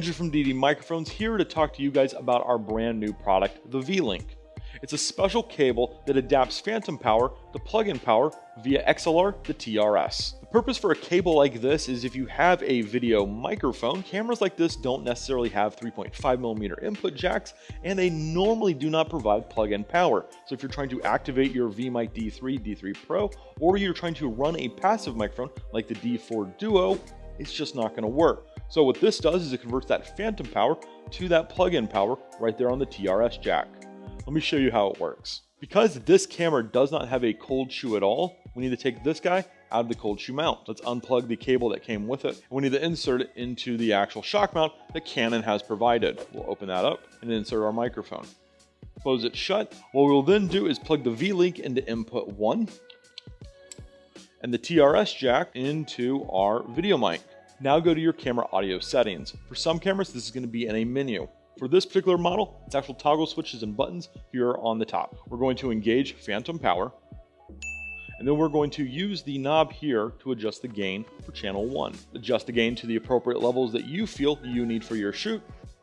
Deity Microphones here to talk to you guys about our brand new product, the V-Link. It's a special cable that adapts phantom power to plug-in power via XLR to TRS. The purpose for a cable like this is if you have a video microphone, cameras like this don't necessarily have 3.5 millimeter input jacks, and they normally do not provide plug-in power. So if you're trying to activate your VMic D3, D3 Pro, or you're trying to run a passive microphone like the D4 Duo, it's just not gonna work. So what this does is it converts that phantom power to that plug-in power right there on the TRS jack. Let me show you how it works. Because this camera does not have a cold shoe at all, we need to take this guy out of the cold shoe mount. Let's unplug the cable that came with it. we need to insert it into the actual shock mount that Canon has provided. We'll open that up and insert our microphone. Close it shut. What we'll then do is plug the V-Link into input one and the TRS jack into our video mic. Now go to your camera audio settings. For some cameras, this is going to be in a menu. For this particular model, it's actual toggle switches and buttons here on the top. We're going to engage phantom power, and then we're going to use the knob here to adjust the gain for channel one. Adjust the gain to the appropriate levels that you feel you need for your shoot,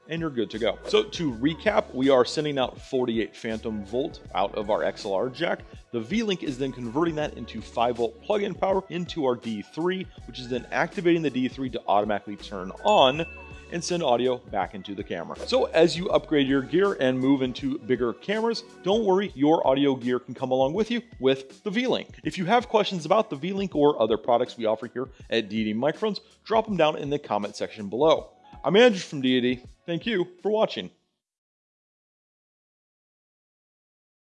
and you're good to go. So to recap, we are sending out 48 phantom volt out of our XLR jack. The V-Link is then converting that into 5 volt plug-in power into our D3, which is then activating the D3 to automatically turn on and send audio back into the camera. So as you upgrade your gear and move into bigger cameras, don't worry, your audio gear can come along with you with the V-Link. If you have questions about the V-Link or other products we offer here at Deity Microphones, drop them down in the comment section below. I'm Andrew from Deity. Thank you for watching.